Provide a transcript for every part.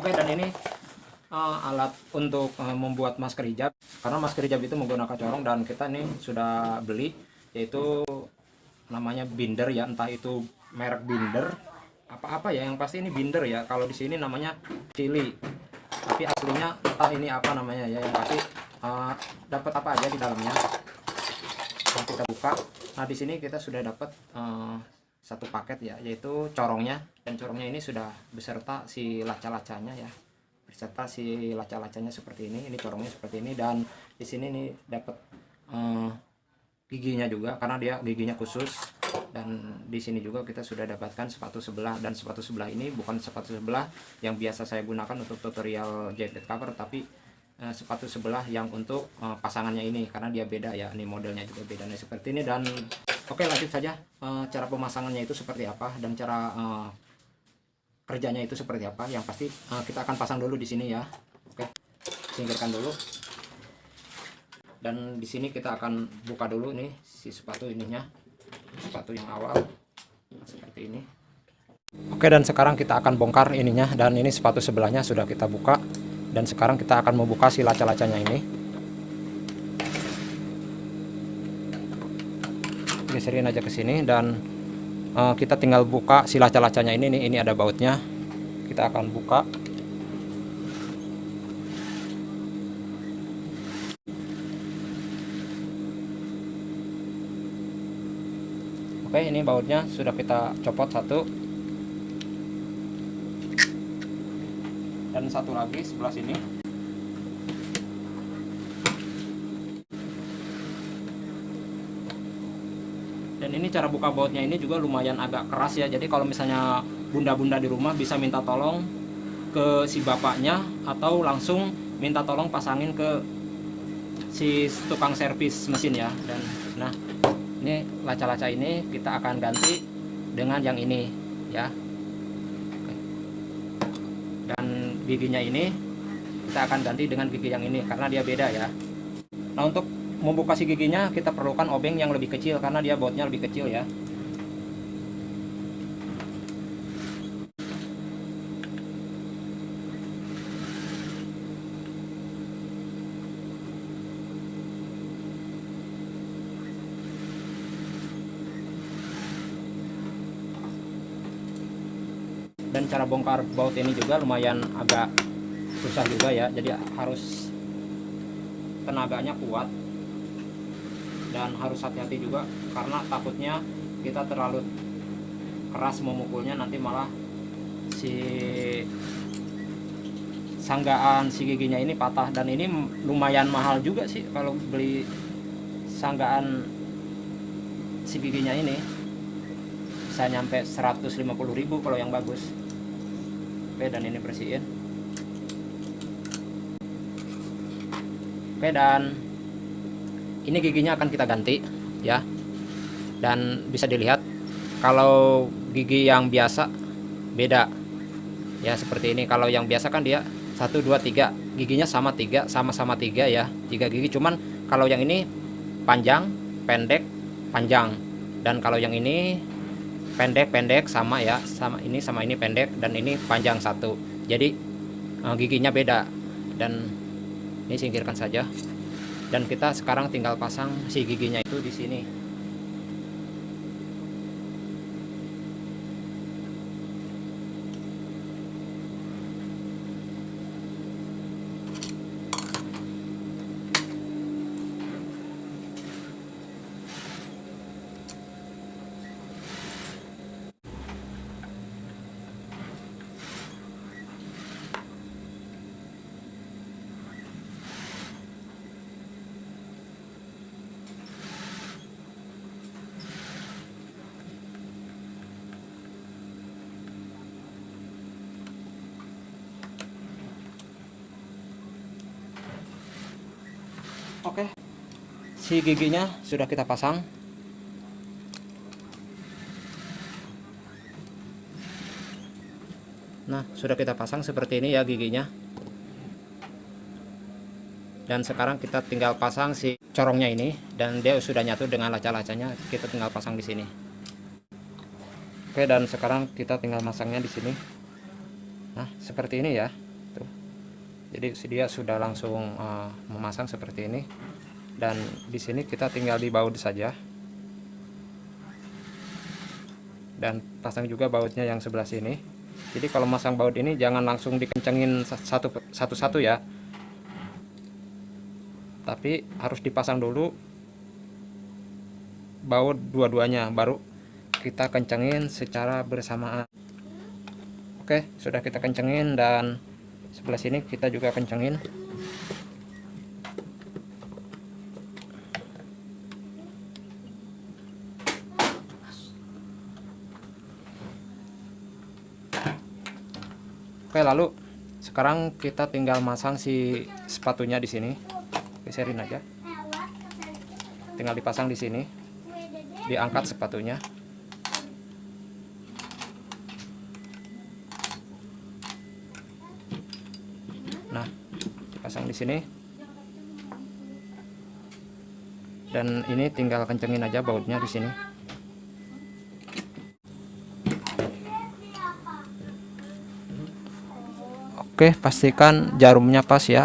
Oke dan ini uh, alat untuk uh, membuat masker hijab. Karena masker hijab itu menggunakan corong dan kita ini sudah beli yaitu namanya binder ya. Entah itu merek binder apa-apa ya. Yang pasti ini binder ya. Kalau di sini namanya cili tapi aslinya entah ini apa namanya ya. Yang pasti uh, dapat apa aja di dalamnya. Nah, kita buka. Nah di sini kita sudah dapat uh, satu paket ya yaitu corongnya. Dan corongnya ini sudah beserta si laca-lacanya ya. Beserta si laca-lacanya seperti ini ini corongnya seperti ini. Dan di sini nih dapat uh, giginya juga karena dia giginya khusus. Dan di sini juga kita sudah dapatkan sepatu sebelah. Dan sepatu sebelah ini bukan sepatu sebelah yang biasa saya gunakan untuk tutorial jacket cover tapi uh, sepatu sebelah yang untuk uh, pasangannya ini karena dia beda ya ini modelnya juga beda nih seperti ini dan Oke lanjut saja uh, cara pemasangannya itu seperti apa dan cara uh, kerjanya itu seperti apa. Yang pasti uh, kita akan pasang dulu di sini ya. Oke, singkirkan dulu. Dan di sini kita akan buka dulu nih si sepatu ininya, sepatu yang awal seperti ini. Oke dan sekarang kita akan bongkar ininya dan ini sepatu sebelahnya sudah kita buka dan sekarang kita akan membuka si laca-lacanya ini. geserin aja ke sini dan uh, kita tinggal buka si laca-lacanya ini nih. Ini ada bautnya. Kita akan buka. Oke ini bautnya sudah kita copot satu dan satu lagi sebelah sini. Dan ini cara buka bautnya ini juga lumayan agak keras ya. Jadi kalau misalnya bunda-bunda di rumah bisa minta tolong ke si bapaknya atau langsung minta tolong pasangin ke si tukang servis mesin ya. Dan nah ini laca-laca ini kita akan ganti dengan yang ini ya dan giginya ini kita akan ganti dengan gigi yang ini karena dia beda ya. Nah untuk membuka si giginya kita perlukan obeng yang lebih kecil karena dia botnya lebih kecil ya dan cara bongkar baut ini juga lumayan agak susah juga ya. Jadi harus tenaganya kuat dan harus hati-hati juga karena takutnya kita terlalu keras memukulnya nanti malah si sanggaan si giginya ini patah. Dan ini lumayan mahal juga sih kalau beli sanggaan si giginya ini. Bisa nyampe 150.000 kalau yang bagus oke dan ini bersihin. Oke dan ini giginya akan kita ganti ya. Dan bisa dilihat kalau gigi yang biasa beda ya seperti ini. Kalau yang biasa kan dia 1 2 3 giginya sama tiga sama-sama tiga ya. Tiga gigi cuman kalau yang ini panjang pendek panjang. Dan kalau yang ini pendek pendek sama ya sama ini sama ini pendek dan ini panjang satu. Jadi eh, giginya beda. Dan ini singkirkan saja. Dan kita sekarang tinggal pasang si giginya itu di sini Oke. Si giginya sudah kita pasang. Nah, sudah kita pasang seperti ini ya giginya. Dan sekarang kita tinggal pasang si corongnya ini dan dia sudah nyatu dengan laca-lacanya. Kita tinggal pasang di sini. Oke, dan sekarang kita tinggal masangnya di sini. Nah, seperti ini ya. jadi dia sudah langsung uh, memasang seperti ini dan di sini kita tinggal di baut saja. Dan pasang juga bautnya yang sebelah sini. Jadi kalau masang baut ini jangan langsung dikencengin satu satu satu ya. Tapi harus dipasang dulu baut dua-duanya baru kita kencengin secara bersamaan. Oke sudah kita kencengin dan sebelah sini kita juga kencengin Oke lalu sekarang kita tinggal masang si sepatunya di sini. Geserin aja. Tinggal dipasang di sini. Diangkat sepatunya. Nah dipasang di sini. Dan ini tinggal kencengin aja bautnya di sini Oke pastikan jarumnya pas ya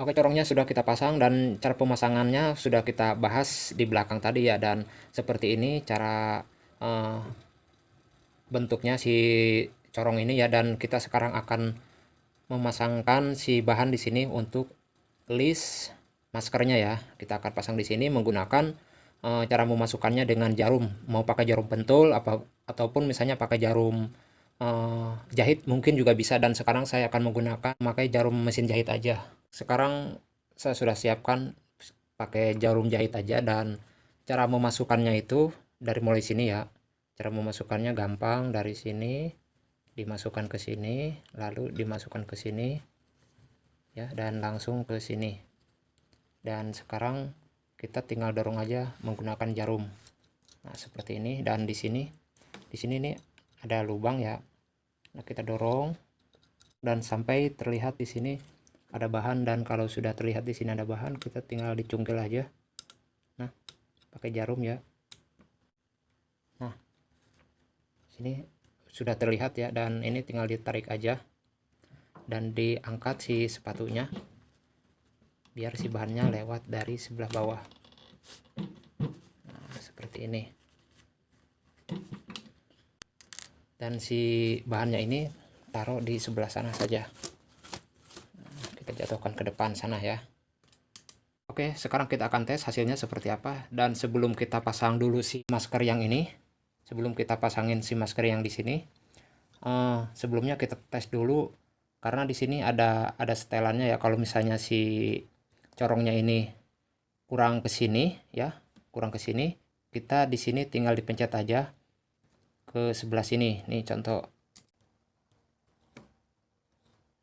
Oke corongnya sudah kita pasang dan cara pemasangannya sudah kita bahas di belakang tadi ya dan seperti ini cara uh, bentuknya si corong ini ya dan kita sekarang akan memasangkan si bahan di sini untuk list maskernya ya. Kita akan pasang di sini menggunakan e, cara memasukkannya dengan jarum. Mau pakai jarum pentul apa ataupun misalnya pakai jarum e, jahit mungkin juga bisa dan sekarang saya akan menggunakan pakai jarum mesin jahit aja. Sekarang saya sudah siapkan pakai jarum jahit aja dan cara memasukkannya itu dari mulai sini ya. Cara memasukkannya gampang dari sini dimasukkan ke sini lalu dimasukkan ke sini ya dan langsung ke sini dan sekarang kita tinggal dorong aja menggunakan jarum nah seperti ini dan di sini di sini nih ada lubang ya. Nah kita dorong dan sampai terlihat di sini ada bahan dan kalau sudah terlihat di sini ada bahan kita tinggal dicungkil aja. Nah pakai jarum ya. Nah sini sudah terlihat ya dan ini tinggal ditarik aja dan diangkat si sepatunya biar si bahannya lewat dari sebelah bawah. Nah, seperti ini dan si bahannya ini taruh di sebelah sana saja. Kita jatuhkan ke depan sana ya. Oke sekarang kita akan tes hasilnya seperti apa. Dan sebelum kita pasang dulu si masker yang ini sebelum kita pasangin si masker yang di sini uh, sebelumnya kita tes dulu. Karena di sini ada ada setelannya ya. Kalau misalnya si corongnya ini kurang ke sini ya kurang ke sini kita di sini tinggal dipencet aja ke sebelah sini nih contoh.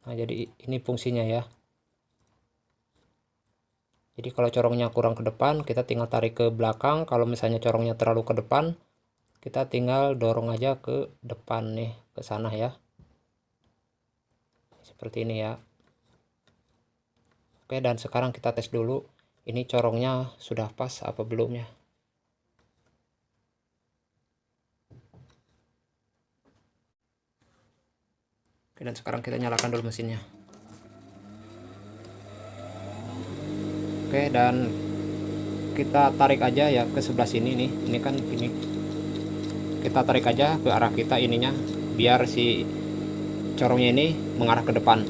Nah jadi ini fungsinya ya. Jadi kalau corongnya kurang ke depan kita tinggal tarik ke belakang. Kalau misalnya corongnya terlalu ke depan kita tinggal dorong aja ke depan nih ke sana ya. Seperti ini ya. Oke dan sekarang kita tes dulu ini corongnya sudah pas apa belum ya oke dan sekarang kita nyalakan dulu mesinnya. Oke dan kita tarik aja ya ke sebelah sini nih. Ini kan ini. Kita tarik aja ke arah kita ininya biar si corongnya ini mengarah ke depan.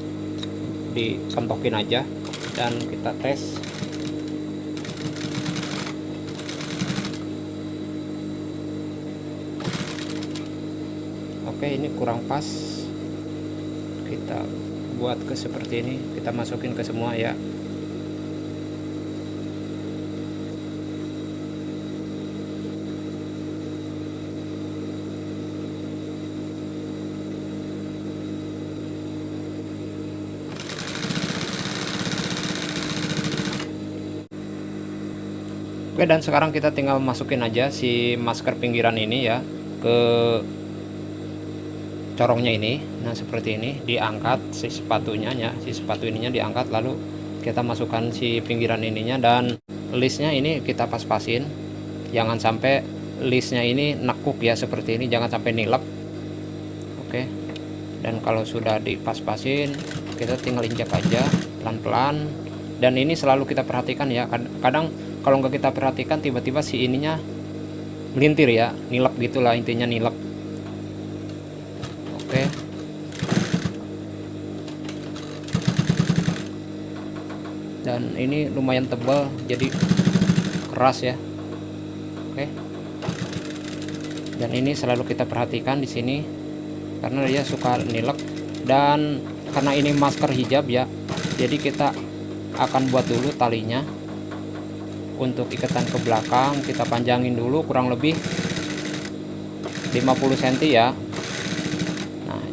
Dikentokin aja dan kita tes. Oke ini kurang pas kita buat ke seperti ini kita masukin ke semua ya. Oke dan sekarang kita tinggal masukin aja si masker pinggiran ini ya ke corongnya ini nah seperti ini diangkat si sepatunya ya si sepatu ininya diangkat lalu kita masukkan si pinggiran ininya dan listnya ini kita pas-pasin. Jangan sampai listnya ini nekuk ya seperti ini jangan sampai nilep. Oke. Dan kalau sudah dipas-pasin kita tinggal injak aja pelan-pelan. Dan ini selalu kita perhatikan ya kadang kalau nggak kita perhatikan tiba-tiba si ininya melintir ya nilep gitulah intinya nilep oke. Dan ini lumayan tebal jadi keras ya. Oke. Dan ini selalu kita perhatikan di sini karena dia suka nilep dan karena ini masker hijab ya jadi kita akan buat dulu talinya. Untuk ikatan ke belakang kita panjangin dulu kurang lebih 50 cm ya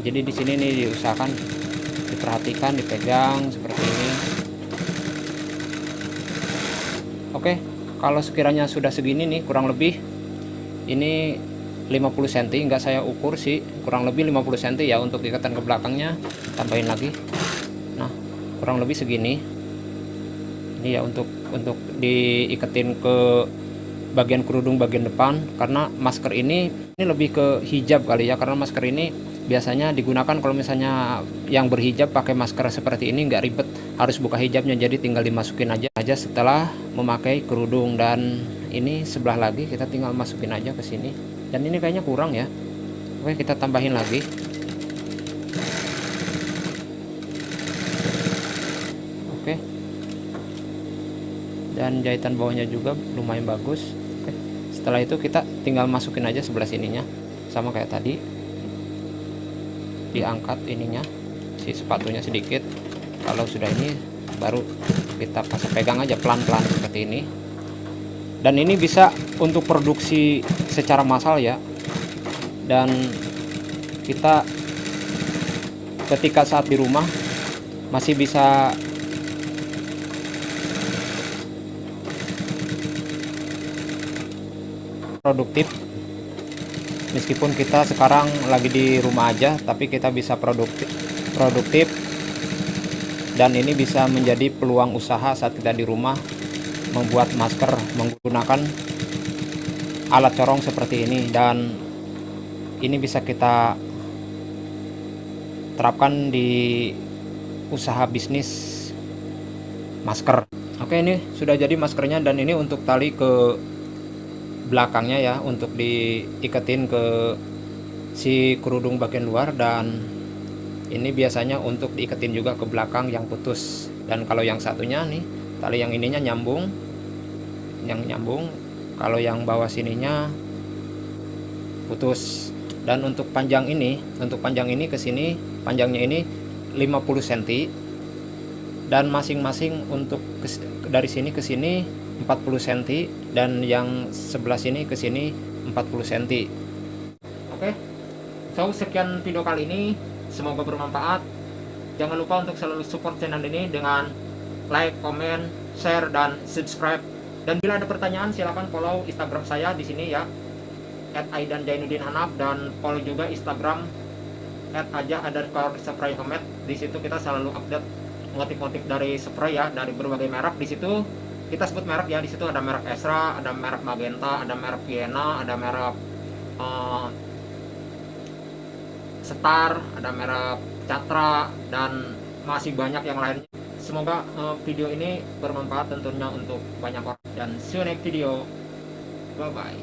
jadi di sini nih diusahakan diperhatikan dipegang seperti ini. Oke kalau sekiranya sudah segini nih kurang lebih ini 50 cm enggak saya ukur sih kurang lebih 50 cm ya untuk ikatan ke belakangnya tambahin lagi. Nah kurang lebih segini. Ini ya untuk untuk diiketin ke bagian kerudung bagian depan karena masker ini ini lebih ke hijab kali ya karena masker ini biasanya digunakan kalau misalnya yang berhijab pakai masker seperti ini nggak ribet. Harus buka hijabnya jadi tinggal dimasukin aja aja setelah memakai kerudung. Dan ini sebelah lagi kita tinggal masukin aja ke sini. Dan ini kayaknya kurang ya. Oke kita tambahin lagi. Dan jahitan bawahnya juga lumayan bagus. Oke. setelah itu kita tinggal masukin aja sebelah sininya. Sama kayak tadi diangkat ininya si sepatunya sedikit. Kalau sudah ini baru kita pas pegang aja pelan-pelan seperti ini. Dan ini bisa untuk produksi secara massal ya. Dan kita ketika saat di rumah masih bisa produktif meskipun kita sekarang lagi di rumah aja tapi kita bisa produktif produktif. Dan ini bisa menjadi peluang usaha saat kita di rumah membuat masker menggunakan alat corong seperti ini. Dan ini bisa kita terapkan di usaha bisnis masker. Oke ini sudah jadi maskernya dan ini untuk tali ke belakangnya ya untuk diiketin ke si kerudung bagian luar dan ini biasanya untuk diiketin juga ke belakang yang putus. Dan kalau yang satunya nih tali yang ininya nyambung yang nyambung kalau yang bawah sininya putus. Dan untuk panjang ini untuk panjang ini ke sini panjangnya ini 50 cm dan masing-masing untuk dari sini ke sini 40 cm dan yang sebelah sini ke sini 40 cm oke so sekian video kali ini. Semoga bermanfaat. Jangan lupa untuk selalu support channel ini dengan like, comment, share, dan subscribe. Dan bila ada pertanyaan silahkan follow instagram saya di sini ya. At Aidan Jainuddin dan follow juga instagram at aja spray di situ kita selalu update motif-motif dari spray ya dari berbagai merek. Di situ kita sebut merek ya di situ ada merek Esra, ada merek Magenta, ada merek Vienna, ada merek uh, Star, ada merek Catra dan masih banyak yang lainnya. Semoga uh, video ini bermanfaat tentunya untuk banyak orang dan see you next video. Bye bye.